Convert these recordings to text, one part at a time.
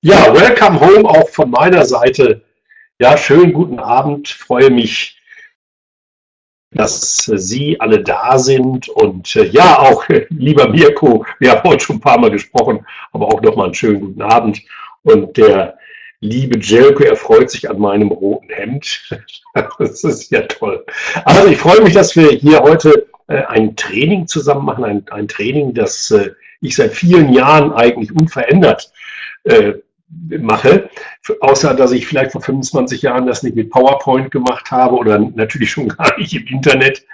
Ja, welcome home auch von meiner Seite. Ja, schönen guten Abend. Freue mich, dass Sie alle da sind. Und äh, ja, auch äh, lieber Mirko, wir haben heute schon ein paar Mal gesprochen, aber auch nochmal einen schönen guten Abend. Und der liebe Jelko, er freut sich an meinem roten Hemd. das ist ja toll. Also ich freue mich, dass wir hier heute äh, ein Training zusammen machen. Ein, ein Training, das ich seit vielen Jahren eigentlich unverändert mache, außer dass ich vielleicht vor 25 Jahren das nicht mit PowerPoint gemacht habe oder natürlich schon gar nicht im Internet,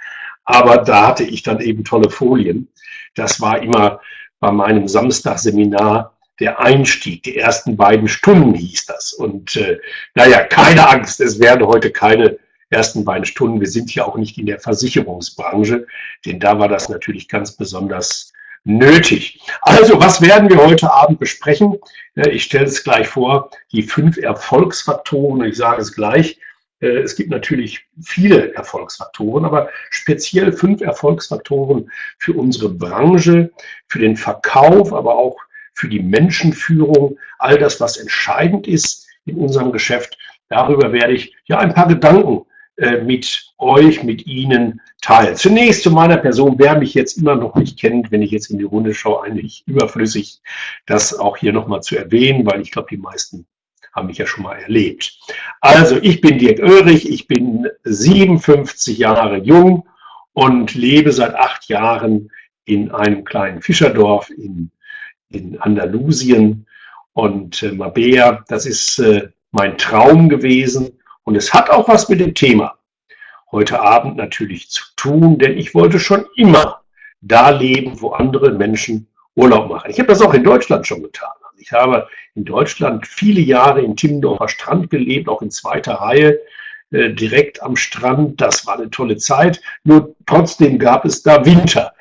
aber da hatte ich dann eben tolle Folien. Das war immer bei meinem Samstagseminar der Einstieg, die ersten beiden Stunden hieß das. Und äh, naja, keine Angst, es werden heute keine ersten beiden Stunden. Wir sind ja auch nicht in der Versicherungsbranche, denn da war das natürlich ganz besonders nötig. Also, was werden wir heute Abend besprechen? Ich stelle es gleich vor, die fünf Erfolgsfaktoren, ich sage es gleich, äh, es gibt natürlich viele Erfolgsfaktoren, aber speziell fünf Erfolgsfaktoren für unsere Branche, für den Verkauf, aber auch für die Menschenführung, all das, was entscheidend ist in unserem Geschäft. Darüber werde ich ja ein paar Gedanken äh, mit euch, mit Ihnen teilen. Zunächst zu meiner Person, wer mich jetzt immer noch nicht kennt, wenn ich jetzt in die Runde schaue, eigentlich überflüssig, das auch hier nochmal zu erwähnen, weil ich glaube, die meisten haben mich ja schon mal erlebt. Also, ich bin Dirk Oerich, ich bin 57 Jahre jung und lebe seit acht Jahren in einem kleinen Fischerdorf in, in Andalusien. Und äh, Mabea, das ist äh, mein Traum gewesen, und es hat auch was mit dem Thema heute Abend natürlich zu tun, denn ich wollte schon immer da leben, wo andere Menschen Urlaub machen. Ich habe das auch in Deutschland schon getan. Also ich habe in Deutschland viele Jahre in Timmendorfer Strand gelebt, auch in zweiter Reihe, äh, direkt am Strand. Das war eine tolle Zeit. Nur trotzdem gab es da Winter.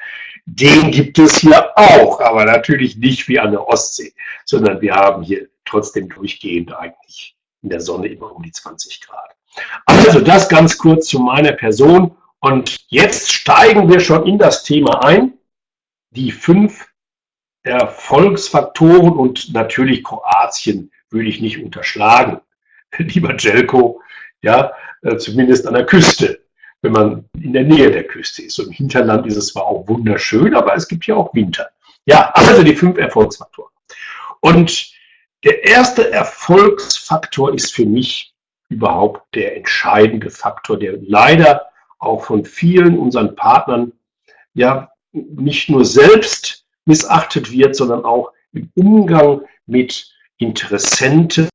Den gibt es hier auch, aber natürlich nicht wie an der Ostsee, sondern wir haben hier trotzdem durchgehend eigentlich in der Sonne immer um die 20 Grad. Also das ganz kurz zu meiner Person. Und jetzt steigen wir schon in das Thema ein. Die fünf Erfolgsfaktoren und natürlich Kroatien würde ich nicht unterschlagen. Lieber Jelko, ja, äh, zumindest an der Küste, wenn man in der Nähe der Küste ist. Im Hinterland ist es zwar auch wunderschön, aber es gibt ja auch Winter. Ja, also die fünf Erfolgsfaktoren. Und der erste Erfolgsfaktor ist für mich überhaupt der entscheidende Faktor, der leider auch von vielen unseren Partnern ja nicht nur selbst missachtet wird, sondern auch im Umgang mit Interessenten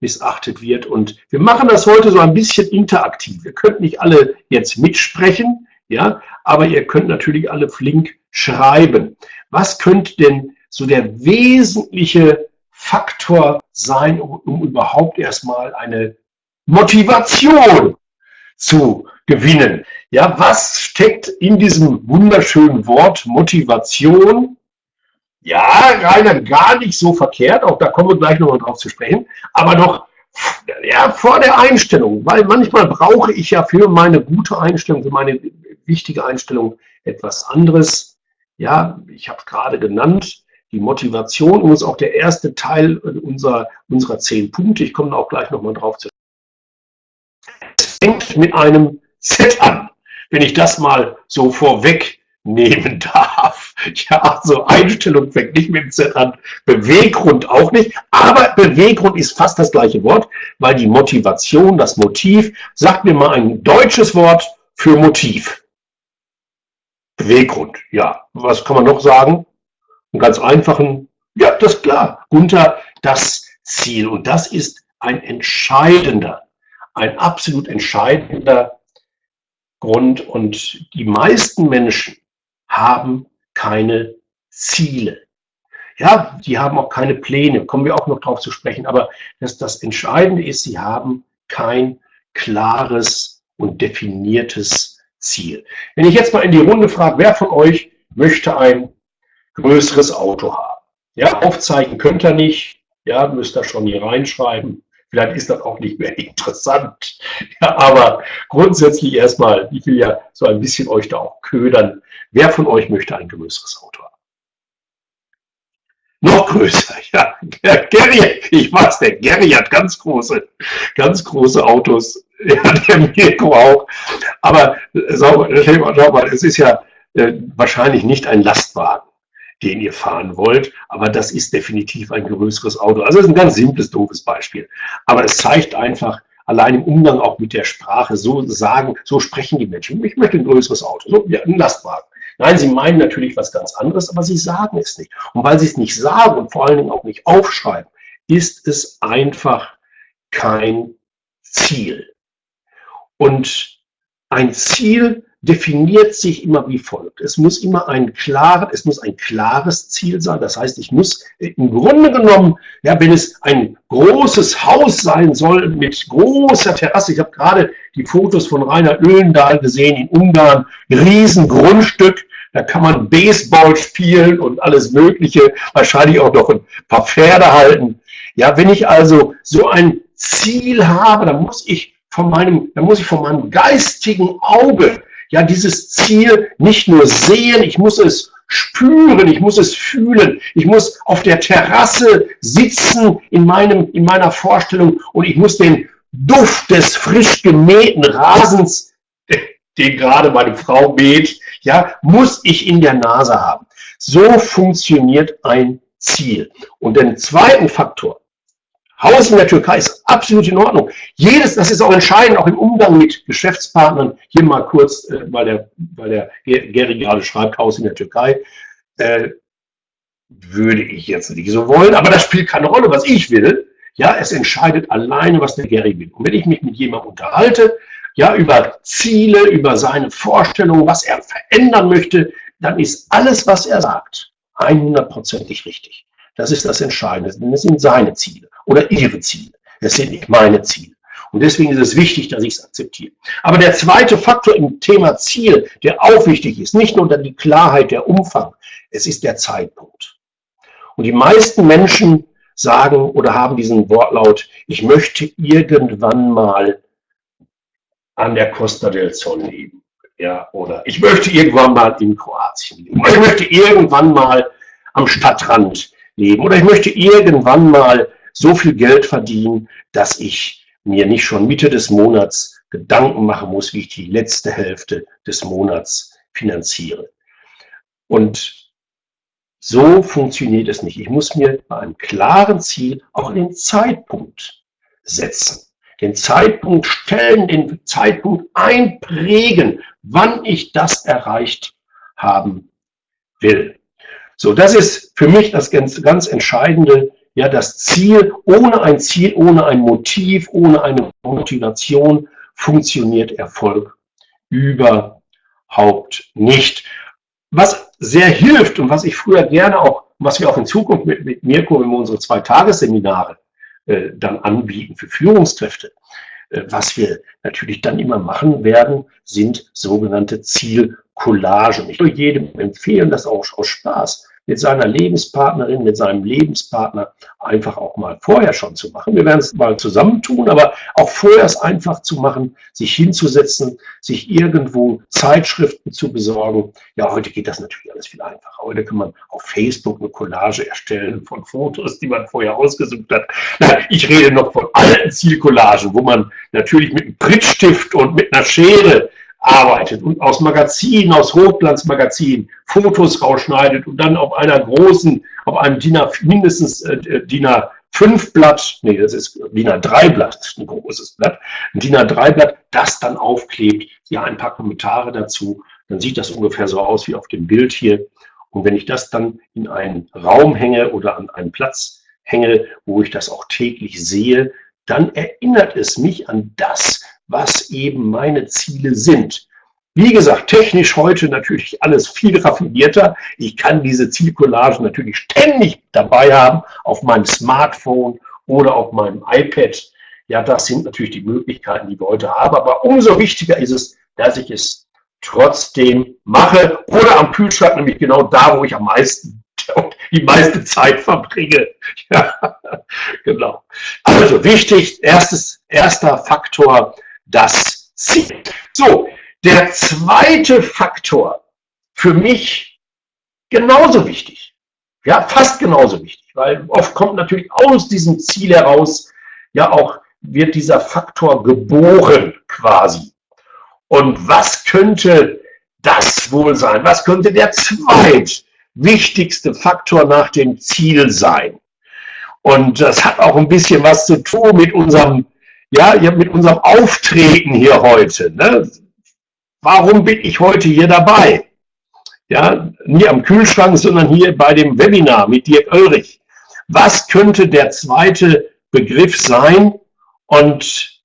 missachtet wird. Und wir machen das heute so ein bisschen interaktiv. Ihr könnt nicht alle jetzt mitsprechen, ja, aber ihr könnt natürlich alle flink schreiben. Was könnte denn so der wesentliche Faktor sein, um, um überhaupt erstmal eine Motivation zu gewinnen. Ja, was steckt in diesem wunderschönen Wort Motivation? Ja, Rainer, gar nicht so verkehrt, auch da kommen wir gleich nochmal drauf zu sprechen, aber noch ja, vor der Einstellung, weil manchmal brauche ich ja für meine gute Einstellung, für meine wichtige Einstellung etwas anderes. Ja, ich habe es gerade genannt, die Motivation ist auch der erste Teil unserer, unserer zehn Punkte. Ich komme da auch gleich nochmal drauf zu. Es fängt mit einem Set an, wenn ich das mal so vorwegnehmen darf. Ja, also Einstellung fängt nicht mit dem Set an, Beweggrund auch nicht, aber Beweggrund ist fast das gleiche Wort, weil die Motivation, das Motiv, sagt mir mal ein deutsches Wort für Motiv. Beweggrund, ja. Was kann man noch sagen? Einen ganz einfachen, ja, das ist klar, unter das Ziel. Und das ist ein entscheidender, ein absolut entscheidender Grund. Und die meisten Menschen haben keine Ziele. Ja, die haben auch keine Pläne, kommen wir auch noch drauf zu sprechen. Aber das, das Entscheidende ist, sie haben kein klares und definiertes Ziel. Wenn ich jetzt mal in die Runde frage, wer von euch möchte ein größeres Auto haben. Ja, aufzeichnen könnt ihr nicht. Ja, müsst ihr schon hier reinschreiben. Vielleicht ist das auch nicht mehr interessant. Ja, aber grundsätzlich erstmal, ich will ja so ein bisschen euch da auch ködern. Wer von euch möchte ein größeres Auto haben? Noch größer, ja. Der Gary, ich weiß, der Gary hat ganz große, ganz große Autos. Ja, der Mirko auch. Aber schau mal, es ist ja äh, wahrscheinlich nicht ein Lastwagen, den ihr fahren wollt, aber das ist definitiv ein größeres Auto. Also das ist ein ganz simples, doofes Beispiel. Aber es zeigt einfach, allein im Umgang auch mit der Sprache, so sagen, so sprechen die Menschen. Ich möchte ein größeres Auto, so ja, ein Lastwagen. Nein, sie meinen natürlich was ganz anderes, aber sie sagen es nicht. Und weil sie es nicht sagen und vor allen Dingen auch nicht aufschreiben, ist es einfach kein Ziel. Und ein Ziel definiert sich immer wie folgt. Es muss immer ein klares, es muss ein klares Ziel sein. Das heißt, ich muss im Grunde genommen, ja, wenn es ein großes Haus sein soll mit großer Terrasse, ich habe gerade die Fotos von Rainer Öhlendahl gesehen in Ungarn, Riesengrundstück, da kann man Baseball spielen und alles Mögliche, wahrscheinlich auch noch ein paar Pferde halten. Ja, wenn ich also so ein Ziel habe, dann muss ich von meinem, dann muss ich von meinem geistigen Auge ja dieses Ziel nicht nur sehen, ich muss es spüren, ich muss es fühlen, ich muss auf der Terrasse sitzen in, meinem, in meiner Vorstellung und ich muss den Duft des frisch gemähten Rasens, den gerade meine Frau mäht, ja, muss ich in der Nase haben. So funktioniert ein Ziel. Und den zweiten Faktor, Haus in der Türkei ist absolut in Ordnung. Jedes, das ist auch entscheidend, auch im Umgang mit Geschäftspartnern. Hier mal kurz, äh, weil der, weil der Gary gerade schreibt, Haus in der Türkei. Äh, würde ich jetzt nicht so wollen, aber das spielt keine Rolle, was ich will. Ja, es entscheidet alleine, was der Gary will. Und wenn ich mich mit jemandem unterhalte, ja, über Ziele, über seine Vorstellungen, was er verändern möchte, dann ist alles, was er sagt, 100%ig richtig. Das ist das Entscheidende, es sind seine Ziele oder ihre Ziele. Es sind nicht meine Ziele. Und deswegen ist es wichtig, dass ich es akzeptiere. Aber der zweite Faktor im Thema Ziel, der auch wichtig ist, nicht nur die Klarheit, der Umfang, es ist der Zeitpunkt. Und die meisten Menschen sagen oder haben diesen Wortlaut, ich möchte irgendwann mal an der Costa del Sol leben. Ja, oder ich möchte irgendwann mal in Kroatien leben. Oder ich möchte irgendwann mal am Stadtrand leben. Oder ich möchte irgendwann mal so viel Geld verdienen, dass ich mir nicht schon Mitte des Monats Gedanken machen muss, wie ich die letzte Hälfte des Monats finanziere. Und so funktioniert es nicht. Ich muss mir bei einem klaren Ziel auch den Zeitpunkt setzen. Den Zeitpunkt stellen, den Zeitpunkt einprägen, wann ich das erreicht haben will. So, das ist für mich das ganz, ganz Entscheidende. Ja, das Ziel, ohne ein Ziel, ohne ein Motiv, ohne eine Motivation funktioniert Erfolg überhaupt nicht. Was sehr hilft und was ich früher gerne auch, was wir auch in Zukunft mit, mit Mirko, wenn wir unsere zwei Tagesseminare äh, dann anbieten für Führungskräfte, äh, was wir natürlich dann immer machen werden, sind sogenannte Zielcollagen. Ich würde jedem empfehlen, das auch aus Spaß mit seiner Lebenspartnerin, mit seinem Lebenspartner einfach auch mal vorher schon zu machen. Wir werden es mal zusammentun, aber auch vorher es einfach zu machen, sich hinzusetzen, sich irgendwo Zeitschriften zu besorgen. Ja, heute geht das natürlich alles viel einfacher. Heute kann man auf Facebook eine Collage erstellen von Fotos, die man vorher ausgesucht hat. Ich rede noch von alten Zielcollagen, wo man natürlich mit einem Prittstift und mit einer Schere arbeitet und aus Magazinen, aus Hochglanzmagazinen Fotos rausschneidet und dann auf einer großen, auf einem DIN A, mindestens äh, DIN A5 Blatt, nee, das ist DIN A3 Blatt, ein großes Blatt, ein DIN A3 Blatt, das dann aufklebt, ja, ein paar Kommentare dazu, dann sieht das ungefähr so aus wie auf dem Bild hier. Und wenn ich das dann in einen Raum hänge oder an einen Platz hänge, wo ich das auch täglich sehe, dann erinnert es mich an das, was eben meine Ziele sind. Wie gesagt, technisch heute natürlich alles viel raffinierter. Ich kann diese Zielcollagen natürlich ständig dabei haben auf meinem Smartphone oder auf meinem iPad. Ja, das sind natürlich die Möglichkeiten, die wir heute haben. Aber umso wichtiger ist es, dass ich es trotzdem mache oder am Kühlschrank, nämlich genau da, wo ich am meisten die meiste Zeit verbringe. Ja, genau. Also wichtig, erstes, erster Faktor, das Ziel. So, der zweite Faktor, für mich genauso wichtig, Ja, fast genauso wichtig, weil oft kommt natürlich aus diesem Ziel heraus, ja auch wird dieser Faktor geboren quasi. Und was könnte das wohl sein? Was könnte der zweitwichtigste Faktor nach dem Ziel sein? Und das hat auch ein bisschen was zu tun mit unserem, ja, mit unserem Auftreten hier heute. Ne? Warum bin ich heute hier dabei? Ja, nie am Kühlschrank, sondern hier bei dem Webinar mit Dirk Ulrich. Was könnte der zweite Begriff sein? Und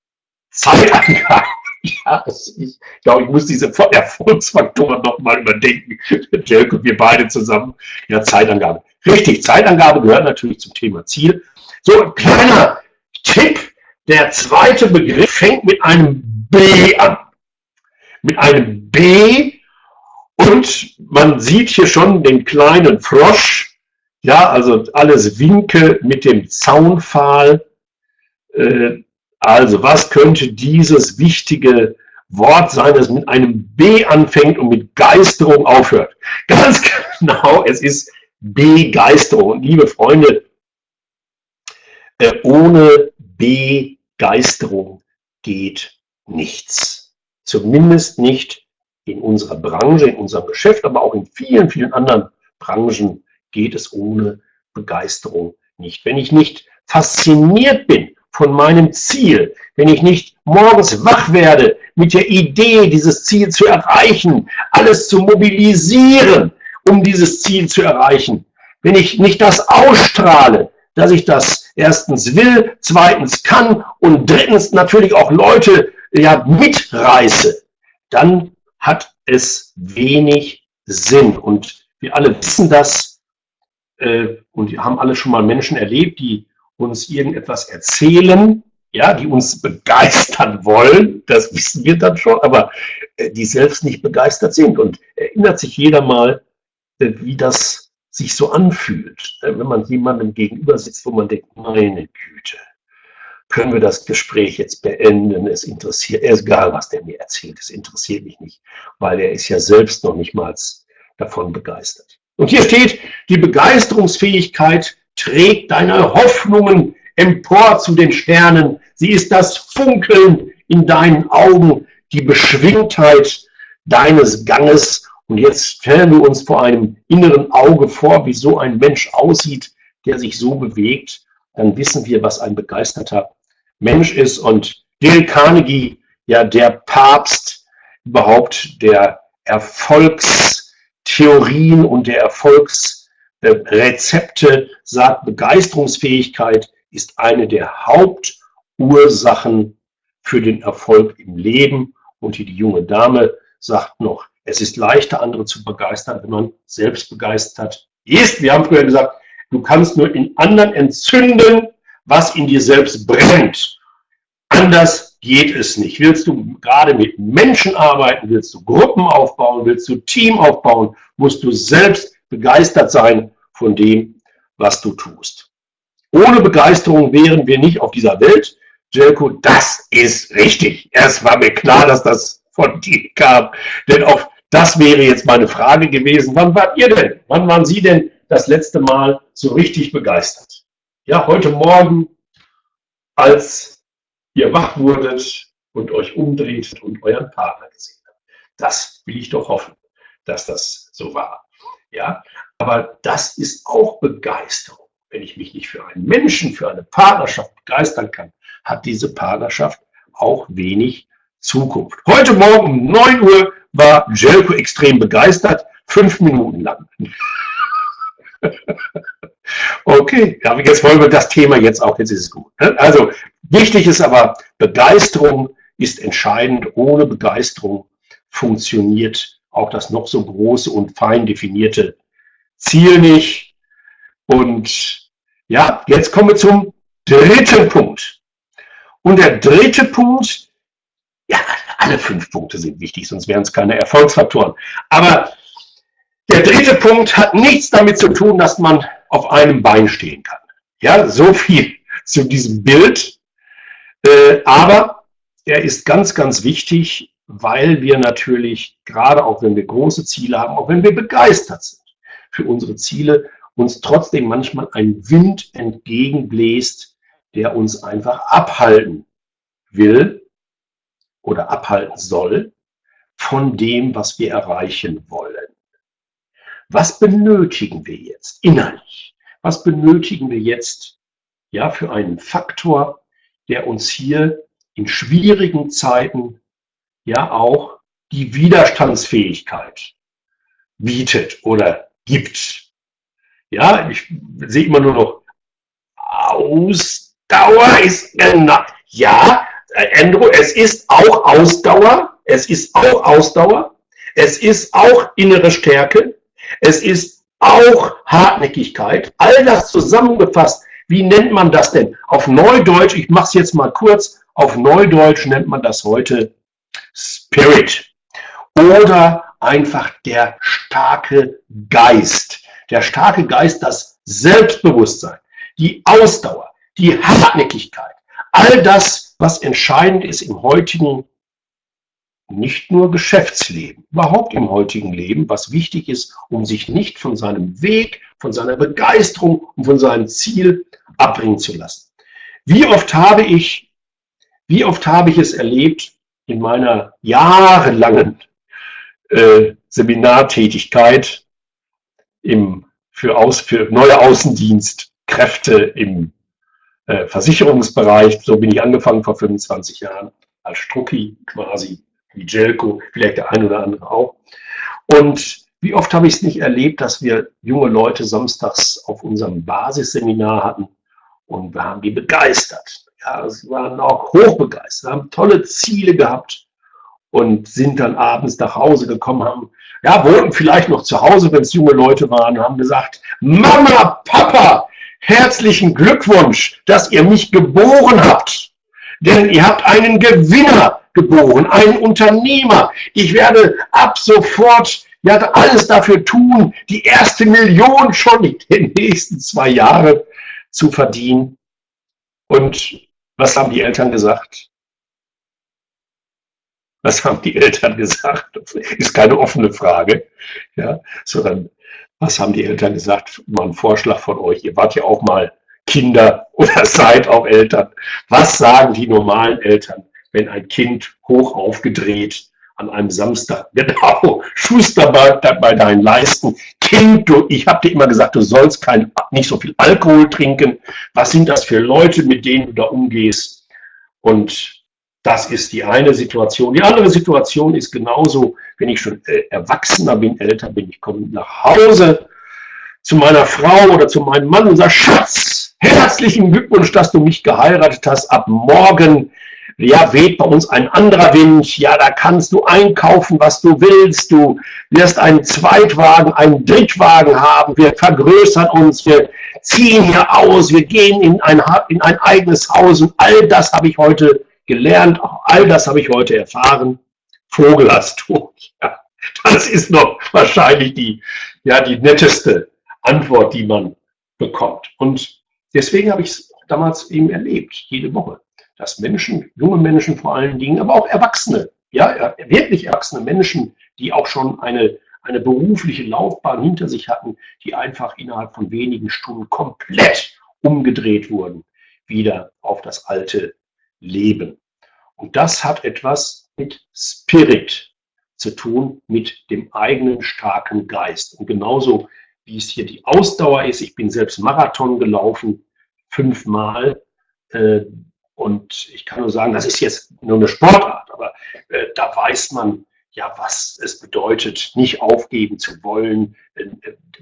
Zeitangabe. Ja, ich glaube, ich muss diese Erfolgsfaktoren nochmal überdenken. Jelko, wir beide zusammen. Ja, Zeitangabe. Richtig, Zeitangabe gehört natürlich zum Thema Ziel. So, ein kleiner Tipp. Der zweite Begriff fängt mit einem B an. Mit einem B und man sieht hier schon den kleinen Frosch. Ja, also alles Winke mit dem Zaunpfahl. Äh, also was könnte dieses wichtige Wort sein, das mit einem B anfängt und mit Geisterung aufhört? Ganz genau, es ist Begeisterung. Und liebe Freunde, äh, ohne Begeisterung geht nichts. Zumindest nicht in unserer Branche, in unserem Geschäft, aber auch in vielen, vielen anderen Branchen geht es ohne Begeisterung nicht. Wenn ich nicht fasziniert bin von meinem Ziel, wenn ich nicht morgens wach werde mit der Idee, dieses Ziel zu erreichen, alles zu mobilisieren, um dieses Ziel zu erreichen, wenn ich nicht das ausstrahle, dass ich das erstens will, zweitens kann und drittens natürlich auch Leute ja mitreiße, dann hat es wenig Sinn. Und wir alle wissen das äh, und wir haben alle schon mal Menschen erlebt, die uns irgendetwas erzählen, ja, die uns begeistern wollen, das wissen wir dann schon, aber äh, die selbst nicht begeistert sind. Und erinnert sich jeder mal, äh, wie das sich so anfühlt, äh, wenn man jemandem gegenüber sitzt, wo man denkt, meine Güte, können wir das Gespräch jetzt beenden? Es interessiert, er egal, was der mir erzählt, es interessiert mich nicht, weil er ist ja selbst noch nicht mal davon begeistert. Und hier steht, die Begeisterungsfähigkeit trägt deine Hoffnungen empor zu den Sternen. Sie ist das Funkeln in deinen Augen, die Beschwingtheit deines Ganges. Und jetzt stellen wir uns vor einem inneren Auge vor, wie so ein Mensch aussieht, der sich so bewegt. Dann wissen wir, was ein begeisterter Mensch ist. Und Dale Carnegie, ja der Papst überhaupt der Erfolgstheorien und der Erfolgs Rezepte sagt, Begeisterungsfähigkeit ist eine der Hauptursachen für den Erfolg im Leben. Und die junge Dame sagt noch, es ist leichter, andere zu begeistern, wenn man selbst begeistert ist. Wir haben früher gesagt, du kannst nur in anderen entzünden, was in dir selbst brennt. Anders geht es nicht. Willst du gerade mit Menschen arbeiten, willst du Gruppen aufbauen, willst du Team aufbauen, musst du selbst begeistert sein von dem, was du tust. Ohne Begeisterung wären wir nicht auf dieser Welt. Jelko, das ist richtig. Es war mir klar, dass das von dir kam. Denn auch das wäre jetzt meine Frage gewesen. Wann wart ihr denn? Wann waren Sie denn das letzte Mal so richtig begeistert? Ja, heute Morgen, als ihr wach wurdet und euch umdreht und euren Partner gesehen habt. Das will ich doch hoffen, dass das so war. Ja, aber das ist auch Begeisterung. Wenn ich mich nicht für einen Menschen, für eine Partnerschaft begeistern kann, hat diese Partnerschaft auch wenig Zukunft. Heute Morgen um 9 Uhr war Jelko extrem begeistert, fünf Minuten lang. okay, aber jetzt wollen wir das Thema jetzt auch, jetzt ist es gut. Ne? Also wichtig ist aber, Begeisterung ist entscheidend. Ohne Begeisterung funktioniert auch das noch so große und fein definierte Ziel nicht. Und ja, jetzt kommen wir zum dritten Punkt. Und der dritte Punkt, ja, alle fünf Punkte sind wichtig, sonst wären es keine Erfolgsfaktoren. Aber der dritte Punkt hat nichts damit zu tun, dass man auf einem Bein stehen kann. Ja, so viel zu diesem Bild. Äh, aber er ist ganz, ganz wichtig, weil wir natürlich, gerade auch wenn wir große Ziele haben, auch wenn wir begeistert sind für unsere Ziele, uns trotzdem manchmal ein Wind entgegenbläst, der uns einfach abhalten will oder abhalten soll von dem, was wir erreichen wollen. Was benötigen wir jetzt innerlich? Was benötigen wir jetzt ja, für einen Faktor, der uns hier in schwierigen Zeiten ja auch die Widerstandsfähigkeit bietet oder gibt. Ja, ich sehe immer nur noch Ausdauer ist genau. Ja, Andrew, es ist auch Ausdauer. Es ist auch Ausdauer. Es ist auch innere Stärke. Es ist auch Hartnäckigkeit. All das zusammengefasst. Wie nennt man das denn? Auf Neudeutsch, ich mache es jetzt mal kurz, auf Neudeutsch nennt man das heute Spirit. Oder einfach der starke Geist. Der starke Geist, das Selbstbewusstsein, die Ausdauer, die Hartnäckigkeit. All das, was entscheidend ist im heutigen nicht nur Geschäftsleben, überhaupt im heutigen Leben, was wichtig ist, um sich nicht von seinem Weg, von seiner Begeisterung und von seinem Ziel abbringen zu lassen. Wie oft habe ich, wie oft habe ich es erlebt in meiner jahrelangen äh, Seminartätigkeit im, für, Aus, für neue Außendienstkräfte im äh, Versicherungsbereich. So bin ich angefangen vor 25 Jahren als Strucki quasi wie Jelko, vielleicht der ein oder andere auch. Und wie oft habe ich es nicht erlebt, dass wir junge Leute samstags auf unserem Basisseminar hatten und wir haben die begeistert. Ja, sie waren auch hochbegeistert, haben tolle Ziele gehabt und sind dann abends nach Hause gekommen, haben, ja, wohnten vielleicht noch zu Hause, wenn es junge Leute waren, haben gesagt, Mama, Papa, herzlichen Glückwunsch, dass ihr mich geboren habt. Denn ihr habt einen Gewinner geboren, ein Unternehmer. Ich werde ab sofort ja, alles dafür tun, die erste Million schon in den nächsten zwei Jahren zu verdienen. Und was haben die Eltern gesagt? Was haben die Eltern gesagt? Das ist keine offene Frage, ja, sondern was haben die Eltern gesagt? Mal ein Vorschlag von euch. Ihr wart ja auch mal Kinder oder seid auch Eltern. Was sagen die normalen Eltern? wenn ein Kind hoch aufgedreht an einem Samstag, genau, Schuster bei, deinen Leisten, Kind, du, ich habe dir immer gesagt, du sollst kein, nicht so viel Alkohol trinken. Was sind das für Leute, mit denen du da umgehst? Und das ist die eine Situation. Die andere Situation ist genauso, wenn ich schon äh, erwachsener bin, älter bin, ich komme nach Hause zu meiner Frau oder zu meinem Mann und sage, Schatz, herzlichen Glückwunsch, dass du mich geheiratet hast. Ab morgen ja, weht bei uns ein anderer Wind, ja, da kannst du einkaufen, was du willst, du wirst einen Zweitwagen, einen Drittwagen haben, wir vergrößern uns, wir ziehen hier aus, wir gehen in ein, in ein eigenes Haus. Und all das habe ich heute gelernt, all das habe ich heute erfahren. Vogel hast du. Das ist noch wahrscheinlich die, ja, die netteste Antwort, die man bekommt. Und deswegen habe ich es damals eben erlebt, jede Woche dass Menschen, junge Menschen vor allen Dingen, aber auch Erwachsene, ja, wirklich erwachsene Menschen, die auch schon eine, eine berufliche Laufbahn hinter sich hatten, die einfach innerhalb von wenigen Stunden komplett umgedreht wurden, wieder auf das alte Leben. Und das hat etwas mit Spirit zu tun, mit dem eigenen starken Geist. Und genauso wie es hier die Ausdauer ist, ich bin selbst Marathon gelaufen, fünfmal, äh, und ich kann nur sagen, das ist jetzt nur eine Sportart, aber äh, da weiß man ja, was es bedeutet, nicht aufgeben zu wollen, äh,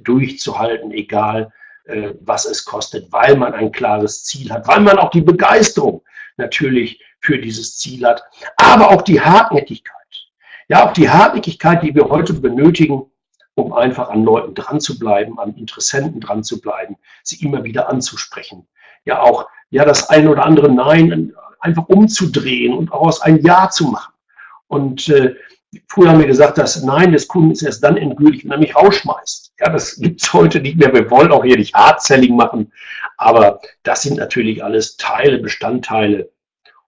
durchzuhalten, egal äh, was es kostet, weil man ein klares Ziel hat, weil man auch die Begeisterung natürlich für dieses Ziel hat, aber auch die Hartnäckigkeit. Ja, auch die Hartnäckigkeit, die wir heute benötigen, um einfach an Leuten dran zu bleiben, an Interessenten dran zu bleiben, sie immer wieder anzusprechen. Ja, auch ja das ein oder andere Nein einfach umzudrehen und auch aus ein Ja zu machen. Und äh, früher haben wir gesagt, das Nein des Kunden ist erst dann endgültig, wenn er mich rausschmeißt. Ja, das gibt es heute nicht mehr. Wir wollen auch hier nicht Hard-Selling machen, aber das sind natürlich alles Teile, Bestandteile.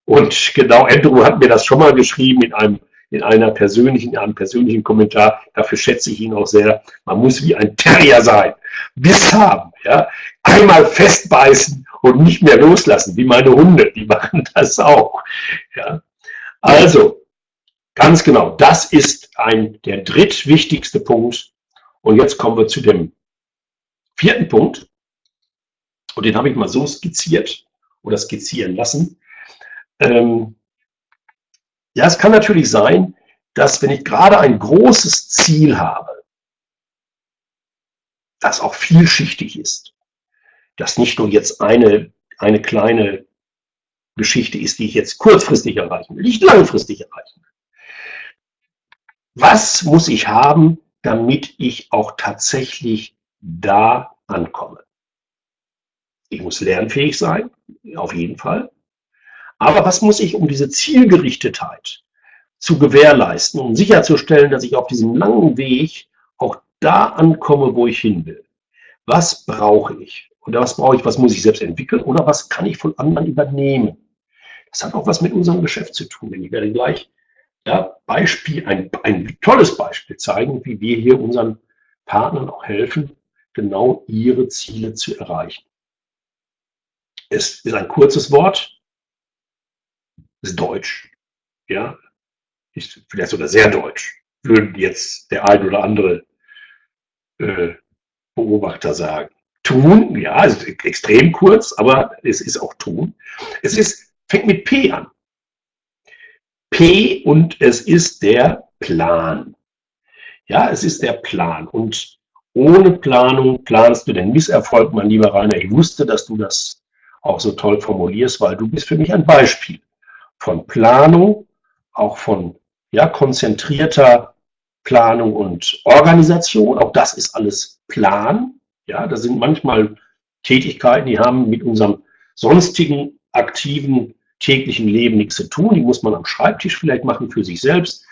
Und genau, Andrew hat mir das schon mal geschrieben in einem in einer persönlichen, in einem persönlichen Kommentar, dafür schätze ich ihn auch sehr, man muss wie ein Terrier sein, Biss haben, ja, einmal festbeißen und nicht mehr loslassen, wie meine Hunde, die machen das auch, ja. Also, ganz genau, das ist ein, der drittwichtigste Punkt. Und jetzt kommen wir zu dem vierten Punkt. Und den habe ich mal so skizziert oder skizzieren lassen. Ähm, ja, es kann natürlich sein, dass wenn ich gerade ein großes Ziel habe, das auch vielschichtig ist, dass nicht nur jetzt eine, eine kleine Geschichte ist, die ich jetzt kurzfristig erreichen will, nicht langfristig erreichen will. Was muss ich haben, damit ich auch tatsächlich da ankomme? Ich muss lernfähig sein, auf jeden Fall. Aber was muss ich, um diese Zielgerichtetheit zu gewährleisten, um sicherzustellen, dass ich auf diesem langen Weg auch da ankomme, wo ich hin will? Was brauche ich? Oder was brauche ich, was muss ich selbst entwickeln? Oder was kann ich von anderen übernehmen? Das hat auch was mit unserem Geschäft zu tun. Denn ich werde gleich ja, Beispiel, ein, ein tolles Beispiel zeigen, wie wir hier unseren Partnern auch helfen, genau ihre Ziele zu erreichen. Es ist ein kurzes Wort, ist Deutsch. Ja, ist vielleicht sogar sehr deutsch, würden jetzt der ein oder andere äh, Beobachter sagen. Tun, ja, ist extrem kurz, aber es ist auch tun. Es ist, fängt mit P an. P und es ist der Plan. Ja, es ist der Plan. Und ohne Planung planst du den Misserfolg, mein lieber Rainer. Ich wusste, dass du das auch so toll formulierst, weil du bist für mich ein Beispiel von Planung, auch von ja, konzentrierter Planung und Organisation. Auch das ist alles Plan. Ja, da sind manchmal Tätigkeiten, die haben mit unserem sonstigen aktiven täglichen Leben nichts zu tun. Die muss man am Schreibtisch vielleicht machen für sich selbst.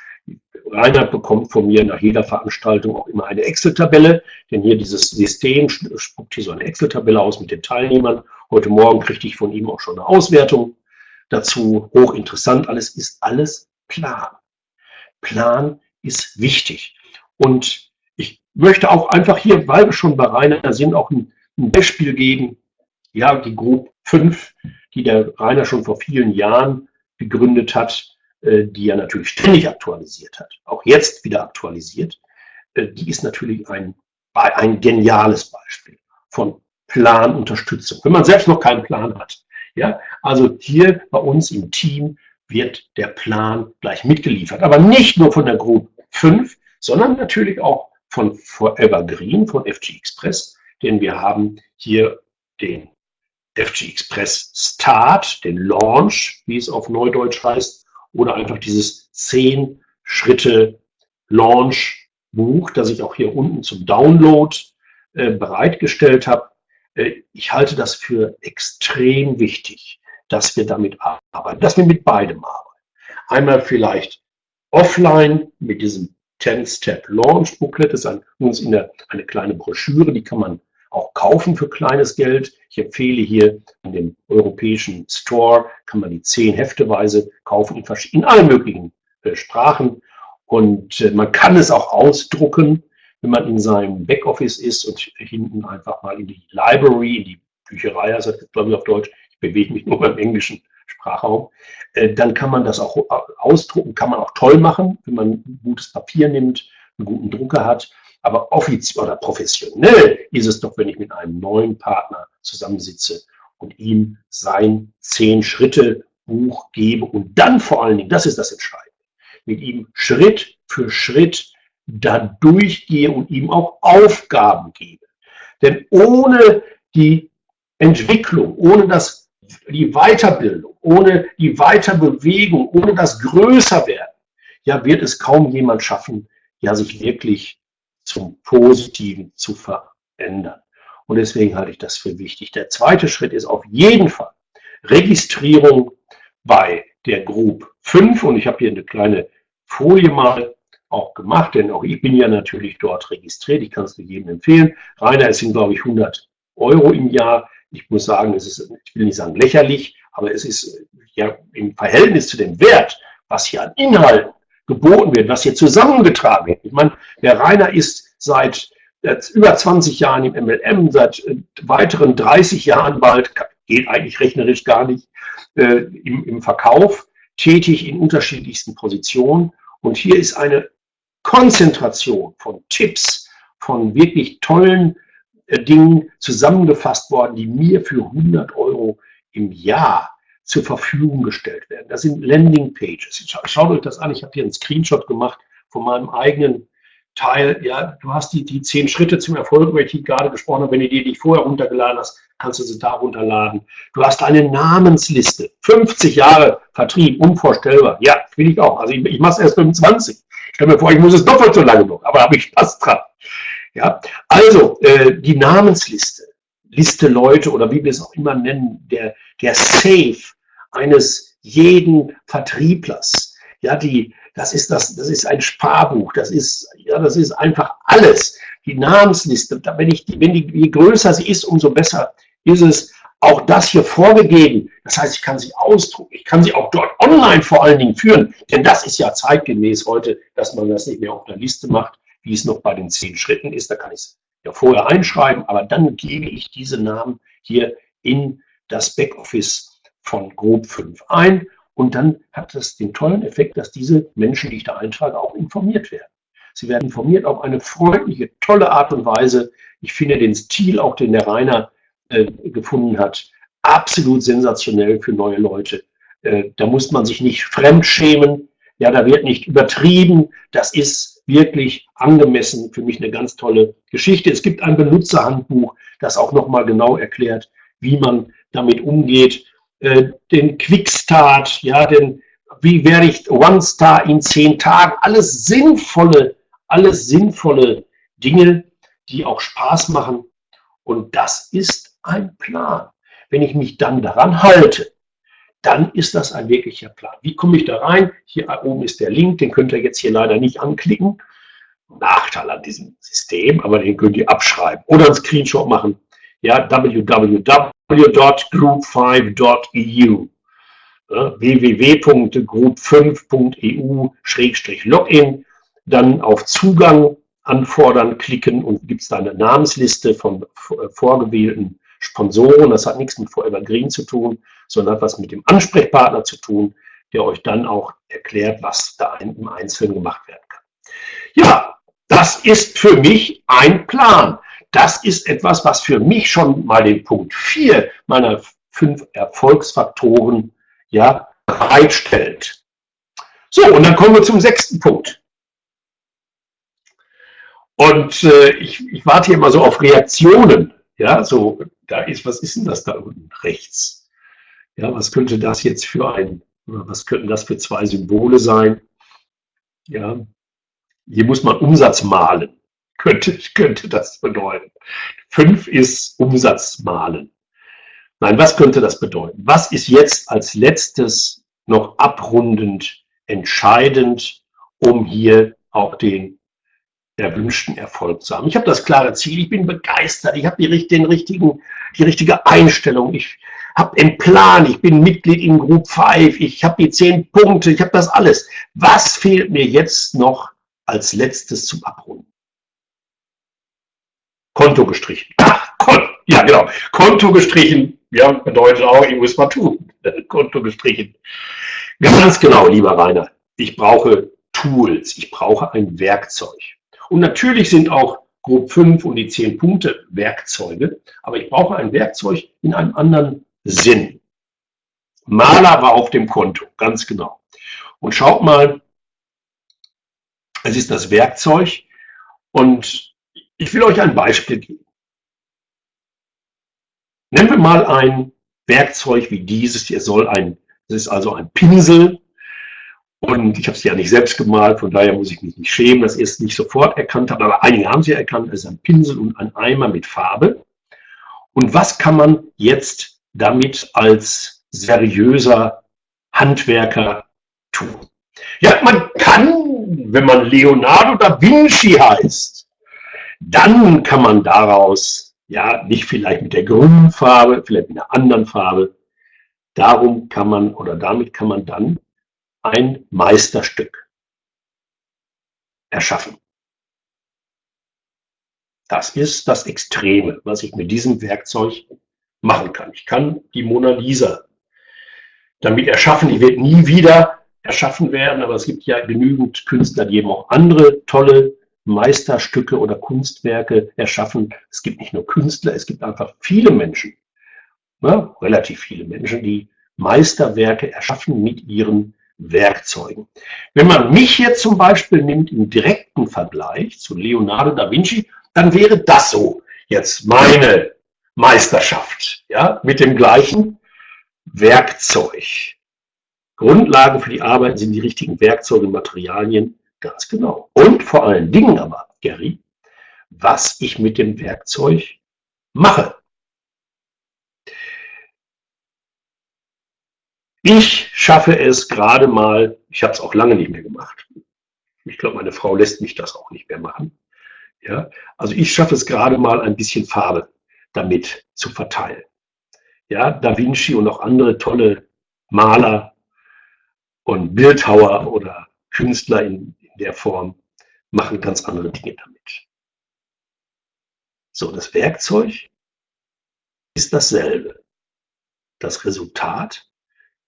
Reinhard bekommt von mir nach jeder Veranstaltung auch immer eine Excel-Tabelle, denn hier dieses System spuckt hier so eine Excel-Tabelle aus mit den Teilnehmern. Heute Morgen kriegte ich von ihm auch schon eine Auswertung dazu. Hochinteressant, alles ist alles Plan. Plan ist wichtig. Und ich möchte auch einfach hier, weil wir schon bei Rainer sind, auch ein, ein Beispiel geben. Ja, die Group 5, die der Rainer schon vor vielen Jahren gegründet hat, äh, die er natürlich ständig aktualisiert hat, auch jetzt wieder aktualisiert, äh, die ist natürlich ein, ein geniales Beispiel von Planunterstützung. Wenn man selbst noch keinen Plan hat, ja, also hier bei uns im Team wird der Plan gleich mitgeliefert. Aber nicht nur von der Group 5, sondern natürlich auch von Forever Green, von FG Express, denn wir haben hier den FG Express Start, den Launch, wie es auf Neudeutsch heißt, oder einfach dieses 10 Schritte Launch Buch, das ich auch hier unten zum Download äh, bereitgestellt habe. Äh, ich halte das für extrem wichtig, dass wir damit arbeiten, dass wir mit beidem arbeiten. Einmal vielleicht offline mit diesem 10-Step-Launch-Booklet, das ist uns in der, eine kleine Broschüre, die kann man auch kaufen für kleines Geld. Ich empfehle hier in dem europäischen Store, kann man die zehn Hefteweise kaufen in, in allen möglichen äh, Sprachen. Und äh, man kann es auch ausdrucken wenn man in seinem Backoffice ist und hinten einfach mal in die Library, in die Bücherei, also glaube ich auf Deutsch, bewege mich nur beim englischen Sprachraum, äh, dann kann man das auch ausdrucken, kann man auch toll machen, wenn man gutes Papier nimmt, einen guten Drucker hat. Aber offiziell oder professionell ist es doch, wenn ich mit einem neuen Partner zusammensitze und ihm sein Zehn-Schritte-Buch gebe und dann vor allen Dingen, das ist das Entscheidende, mit ihm Schritt für Schritt da durchgehe und ihm auch Aufgaben gebe. Denn ohne die Entwicklung, ohne das, die Weiterbildung, ohne die Weiterbewegung, ohne das Größerwerden, ja, wird es kaum jemand schaffen, ja, sich wirklich zum Positiven zu verändern. Und deswegen halte ich das für wichtig. Der zweite Schritt ist auf jeden Fall Registrierung bei der Group 5. Und ich habe hier eine kleine Folie mal auch gemacht, denn auch ich bin ja natürlich dort registriert. Ich kann es jedem empfehlen. Rainer, es sind, glaube ich, 100 Euro im Jahr. Ich muss sagen, es ist, ich will nicht sagen lächerlich, aber es ist ja im Verhältnis zu dem Wert, was hier an Inhalten geboten wird, was hier zusammengetragen wird. Ich meine, der Rainer ist seit über 20 Jahren im MLM, seit äh, weiteren 30 Jahren bald, geht eigentlich rechnerisch gar nicht, äh, im, im Verkauf, tätig in unterschiedlichsten Positionen. Und hier ist eine Konzentration von Tipps, von wirklich tollen äh, Dingen zusammengefasst worden, die mir für 100 Euro im Jahr zur Verfügung gestellt werden. Das sind Landing Pages. Schaut euch das an. Ich habe hier einen Screenshot gemacht von meinem eigenen Teil. Ja, du hast die, die zehn Schritte zum Erfolg, über die ich gerade gesprochen habe. Wenn du die dich vorher runtergeladen hast, kannst du sie da runterladen. Du hast eine Namensliste. 50 Jahre Vertrieb, unvorstellbar. Ja, will ich auch. Also ich, ich mache es erst 25. Stell mir vor, ich muss es doppelt so lange noch, aber habe ich Spaß dran. Ja, also äh, die Namensliste, Liste Leute oder wie wir es auch immer nennen, der, der Safe eines jeden Vertrieblers. Ja, die, das ist das, das ist ein Sparbuch, das ist, ja, das ist einfach alles. Die Namensliste, wenn ich, wenn die, je größer sie ist, umso besser ist es. Auch das hier vorgegeben. Das heißt, ich kann sie ausdrucken. Ich kann sie auch dort online vor allen Dingen führen. Denn das ist ja zeitgemäß heute, dass man das nicht mehr auf einer Liste macht, wie es noch bei den zehn Schritten ist. Da kann ich es ja vorher einschreiben, aber dann gebe ich diese Namen hier in das Backoffice von Group 5 ein und dann hat das den tollen Effekt, dass diese Menschen, die ich da eintrage, auch informiert werden. Sie werden informiert auf eine freundliche, tolle Art und Weise. Ich finde den Stil, auch den der Rainer äh, gefunden hat, absolut sensationell für neue Leute. Äh, da muss man sich nicht fremdschämen. Ja, da wird nicht übertrieben. Das ist wirklich angemessen. Für mich eine ganz tolle Geschichte. Es gibt ein Benutzerhandbuch, das auch nochmal genau erklärt, wie man damit umgeht. Äh, den Quickstart, ja, den, wie werde ich One Star in zehn Tagen, alles sinnvolle, alles sinnvolle Dinge, die auch Spaß machen. Und das ist ein Plan. Wenn ich mich dann daran halte, dann ist das ein wirklicher Plan. Wie komme ich da rein? Hier oben ist der Link, den könnt ihr jetzt hier leider nicht anklicken. Nachteil an diesem System, aber den könnt ihr abschreiben oder einen Screenshot machen. Ja, www.group5.eu www.group5.eu-login dann auf Zugang anfordern klicken und gibt es da eine Namensliste von vorgewählten Sponsoren. Das hat nichts mit Forever Green zu tun, sondern hat was mit dem Ansprechpartner zu tun, der euch dann auch erklärt, was da im Einzelnen gemacht werden kann. Ja, das ist für mich ein Plan. Das ist etwas, was für mich schon mal den Punkt 4 meiner fünf Erfolgsfaktoren ja, bereitstellt. So, und dann kommen wir zum sechsten Punkt. Und äh, ich, ich warte hier mal so auf Reaktionen. Ja, so, da ist, was ist denn das da unten rechts? Ja, was könnte das jetzt für ein, was könnten das für zwei Symbole sein? Ja, hier muss man Umsatz malen. Könnte, könnte das bedeuten. Fünf ist Umsatz malen. Nein, was könnte das bedeuten? Was ist jetzt als letztes noch abrundend entscheidend, um hier auch den erwünschten Erfolg zu haben? Ich habe das klare Ziel, ich bin begeistert, ich habe die, den richtigen, die richtige Einstellung, ich habe einen Plan, ich bin Mitglied in Group 5, ich habe die zehn Punkte, ich habe das alles. Was fehlt mir jetzt noch als letztes zum Abrunden. Konto gestrichen. Ach, Kon ja, genau. Konto gestrichen, ja, bedeutet auch, ich muss mal tun. Konto gestrichen. Ganz genau, lieber Rainer. Ich brauche Tools. Ich brauche ein Werkzeug. Und natürlich sind auch Group 5 und die 10 Punkte Werkzeuge, aber ich brauche ein Werkzeug in einem anderen Sinn. Maler war auf dem Konto, ganz genau. Und schaut mal, es ist das Werkzeug und ich will euch ein Beispiel geben. Nennen wir mal ein Werkzeug wie dieses. Hier soll ein, das ist also ein Pinsel und ich habe es ja nicht selbst gemalt, von daher muss ich mich nicht schämen, dass ihr es nicht sofort erkannt habt, aber einige haben es ja erkannt, es ist ein Pinsel und ein Eimer mit Farbe. Und was kann man jetzt damit als seriöser Handwerker tun? Ja, man kann wenn man Leonardo da Vinci heißt, dann kann man daraus, ja, nicht vielleicht mit der grünen Farbe, vielleicht mit einer anderen Farbe, darum kann man oder damit kann man dann ein Meisterstück erschaffen. Das ist das Extreme, was ich mit diesem Werkzeug machen kann. Ich kann die Mona Lisa damit erschaffen. Die wird nie wieder erschaffen werden, aber es gibt ja genügend Künstler, die eben auch andere tolle Meisterstücke oder Kunstwerke erschaffen. Es gibt nicht nur Künstler, es gibt einfach viele Menschen, ja, relativ viele Menschen, die Meisterwerke erschaffen mit ihren Werkzeugen. Wenn man mich jetzt zum Beispiel nimmt im direkten Vergleich zu Leonardo da Vinci, dann wäre das so jetzt meine Meisterschaft, ja, mit dem gleichen Werkzeug. Grundlage für die Arbeit sind die richtigen Werkzeuge und Materialien, ganz genau. Und vor allen Dingen aber, Gary, was ich mit dem Werkzeug mache. Ich schaffe es gerade mal, ich habe es auch lange nicht mehr gemacht. Ich glaube, meine Frau lässt mich das auch nicht mehr machen. Ja, also ich schaffe es gerade mal ein bisschen Farbe damit zu verteilen. Ja, Da Vinci und auch andere tolle Maler und Bildhauer oder Künstler in, in der Form machen ganz andere Dinge damit. So, das Werkzeug ist dasselbe. Das Resultat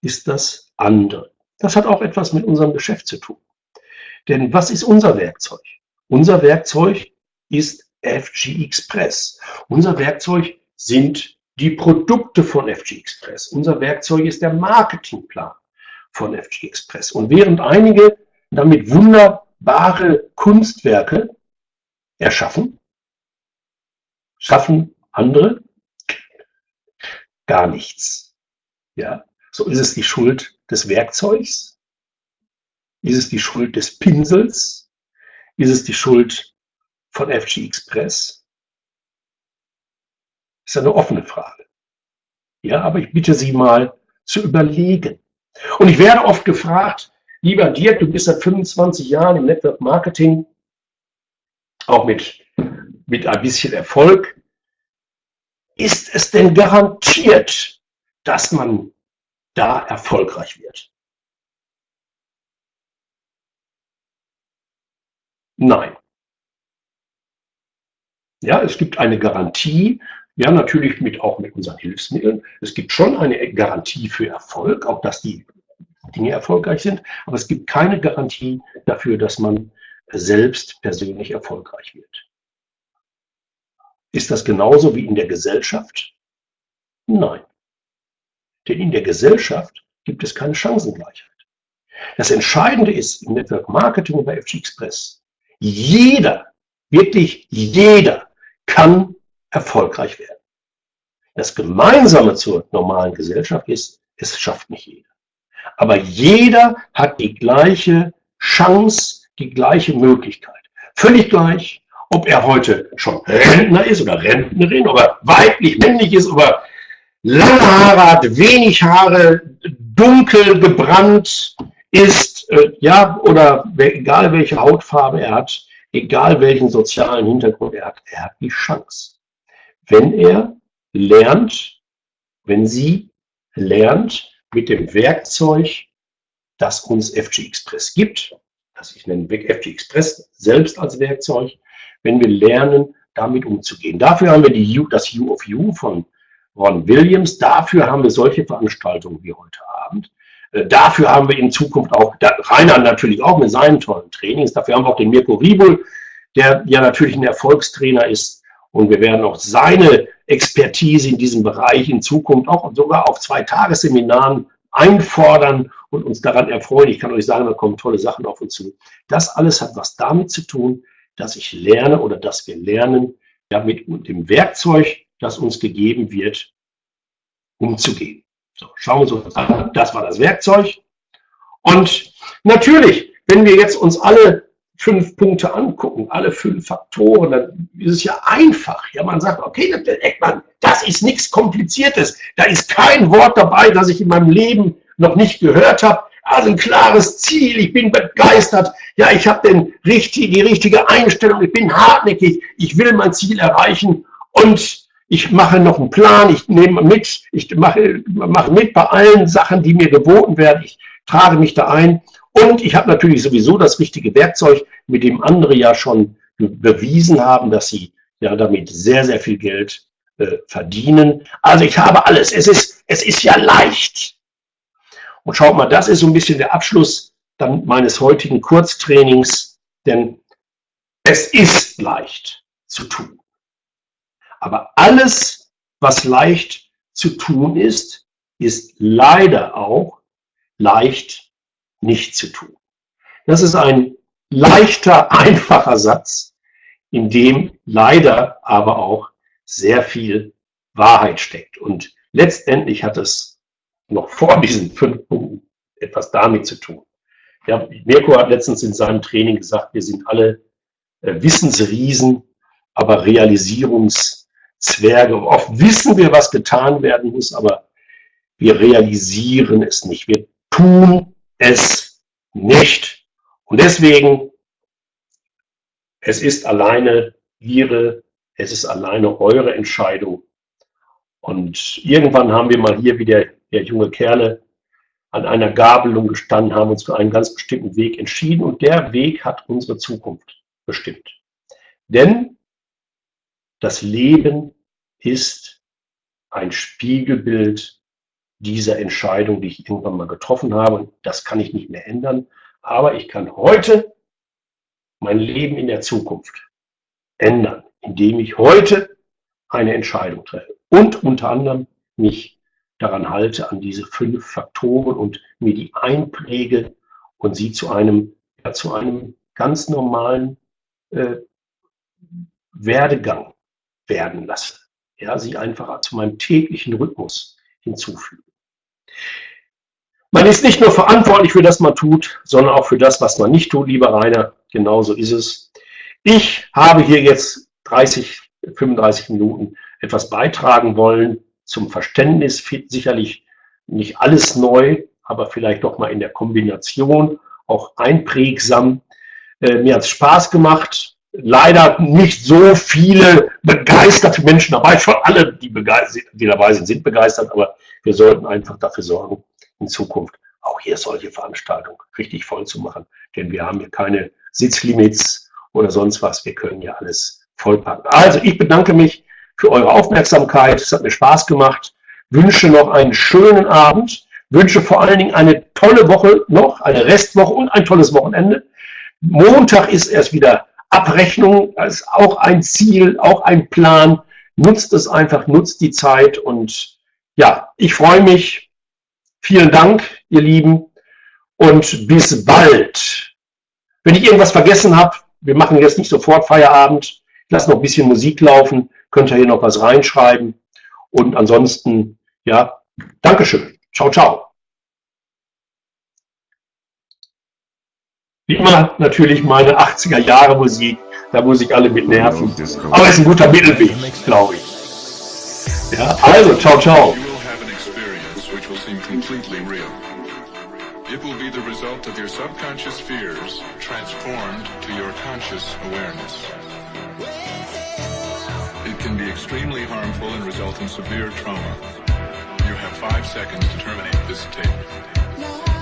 ist das andere. Das hat auch etwas mit unserem Geschäft zu tun. Denn was ist unser Werkzeug? Unser Werkzeug ist FG Express. Unser Werkzeug sind die Produkte von FG Express. Unser Werkzeug ist der Marketingplan von FG Express. Und während einige damit wunderbare Kunstwerke erschaffen, schaffen andere gar nichts. Ja, so ist es die Schuld des Werkzeugs? Ist es die Schuld des Pinsels? Ist es die Schuld von FG Express? Das ist eine offene Frage. Ja, aber ich bitte Sie mal zu überlegen. Und ich werde oft gefragt, lieber Dirk, du bist seit 25 Jahren im Network Marketing, auch mit, mit ein bisschen Erfolg. Ist es denn garantiert, dass man da erfolgreich wird? Nein. Ja, es gibt eine Garantie, ja, natürlich mit, auch mit unseren Hilfsmitteln. Es gibt schon eine Garantie für Erfolg, auch dass die Dinge erfolgreich sind, aber es gibt keine Garantie dafür, dass man selbst persönlich erfolgreich wird. Ist das genauso wie in der Gesellschaft? Nein. Denn in der Gesellschaft gibt es keine Chancengleichheit. Das Entscheidende ist im Network Marketing und bei FG Express, jeder, wirklich jeder kann erfolgreich werden. Das Gemeinsame zur normalen Gesellschaft ist, es schafft nicht jeder. Aber jeder hat die gleiche Chance, die gleiche Möglichkeit. Völlig gleich, ob er heute schon Rentner ist oder Rentnerin, ob er weiblich, männlich ist, ob er lange Haare hat, wenig Haare, dunkel gebrannt ist, äh, ja, oder egal welche Hautfarbe er hat, egal welchen sozialen Hintergrund er hat, er hat die Chance wenn er lernt, wenn sie lernt mit dem Werkzeug, das uns FG Express gibt, das ich nenne FG Express selbst als Werkzeug, wenn wir lernen, damit umzugehen. Dafür haben wir die U, das U of U von Ron Williams, dafür haben wir solche Veranstaltungen wie heute Abend. Äh, dafür haben wir in Zukunft auch, Rainer natürlich auch mit seinen tollen Trainings, dafür haben wir auch den Mirko Riebel, der ja natürlich ein Erfolgstrainer ist, und wir werden auch seine Expertise in diesem Bereich in Zukunft auch sogar auf zwei Tagesseminaren einfordern und uns daran erfreuen. Ich kann euch sagen, da kommen tolle Sachen auf uns zu. Das alles hat was damit zu tun, dass ich lerne oder dass wir lernen, ja, mit dem Werkzeug, das uns gegeben wird, umzugehen. So, schauen wir uns an. Das war das Werkzeug. Und natürlich, wenn wir jetzt uns alle fünf Punkte angucken, alle fünf Faktoren, dann ist es ja einfach. Ja, man sagt, okay, Eckmann, das ist nichts Kompliziertes. Da ist kein Wort dabei, das ich in meinem Leben noch nicht gehört habe. Also ein klares Ziel, ich bin begeistert. Ja, ich habe richtig, die richtige Einstellung, ich bin hartnäckig, ich will mein Ziel erreichen und ich mache noch einen Plan, ich nehme mit, ich mache, mache mit bei allen Sachen, die mir geboten werden. Ich trage mich da ein Und ich habe natürlich sowieso das richtige Werkzeug, mit dem andere ja schon bewiesen haben, dass sie ja damit sehr, sehr viel Geld äh, verdienen. Also ich habe alles. Es ist, es ist ja leicht. Und schaut mal, das ist so ein bisschen der Abschluss dann meines heutigen Kurztrainings, denn es ist leicht zu tun. Aber alles, was leicht zu tun ist, ist leider auch leicht nicht zu tun. Das ist ein leichter, einfacher Satz, in dem leider aber auch sehr viel Wahrheit steckt. Und letztendlich hat es noch vor diesen fünf Punkten etwas damit zu tun. Ja, Mirko hat letztens in seinem Training gesagt, wir sind alle äh, Wissensriesen, aber Realisierungszwerge. Oft wissen wir, was getan werden muss, aber wir realisieren es nicht. Wir tun es nicht. Und deswegen, es ist alleine Ihre, es ist alleine eure Entscheidung. Und irgendwann haben wir mal hier wieder der junge Kerle an einer Gabelung gestanden, haben uns für einen ganz bestimmten Weg entschieden und der Weg hat unsere Zukunft bestimmt. Denn das Leben ist ein Spiegelbild dieser Entscheidung, die ich irgendwann mal getroffen habe. Das kann ich nicht mehr ändern, aber ich kann heute mein Leben in der Zukunft ändern, indem ich heute eine Entscheidung treffe und unter anderem mich daran halte, an diese fünf Faktoren und mir die einpräge und sie zu einem, ja, zu einem ganz normalen äh, Werdegang werden lasse. Ja, sie einfach zu meinem täglichen Rhythmus hinzufügen. Man ist nicht nur verantwortlich für das, was man tut, sondern auch für das, was man nicht tut, lieber Rainer. Genauso ist es. Ich habe hier jetzt 30, 35 Minuten etwas beitragen wollen zum Verständnis. Sicherlich nicht alles neu, aber vielleicht doch mal in der Kombination auch einprägsam. Äh, mir hat es Spaß gemacht leider nicht so viele begeisterte Menschen dabei. Schon alle, die, die dabei sind, sind begeistert, aber wir sollten einfach dafür sorgen, in Zukunft auch hier solche Veranstaltungen richtig voll zu machen. Denn wir haben hier keine Sitzlimits oder sonst was. Wir können ja alles vollpacken. Also ich bedanke mich für eure Aufmerksamkeit. Es hat mir Spaß gemacht. Wünsche noch einen schönen Abend. Wünsche vor allen Dingen eine tolle Woche noch, eine Restwoche und ein tolles Wochenende. Montag ist erst wieder Abrechnung ist auch ein Ziel, auch ein Plan. Nutzt es einfach, nutzt die Zeit und ja, ich freue mich. Vielen Dank, ihr Lieben, und bis bald. Wenn ich irgendwas vergessen habe, wir machen jetzt nicht sofort Feierabend, ich lasse noch ein bisschen Musik laufen, könnt ihr hier noch was reinschreiben. Und ansonsten, ja, Dankeschön. Ciao, ciao. Immer natürlich meine 80er Jahre Musik, da muss ich alle mit nerven. Aber es ist ein guter Mittelweg, glaube ich. Ja, also, ciao, ciao. It will be the result of your subconscious fears transformed to your conscious awareness. It can be extremely harmful and result in severe trauma. You have five seconds to terminate this tape.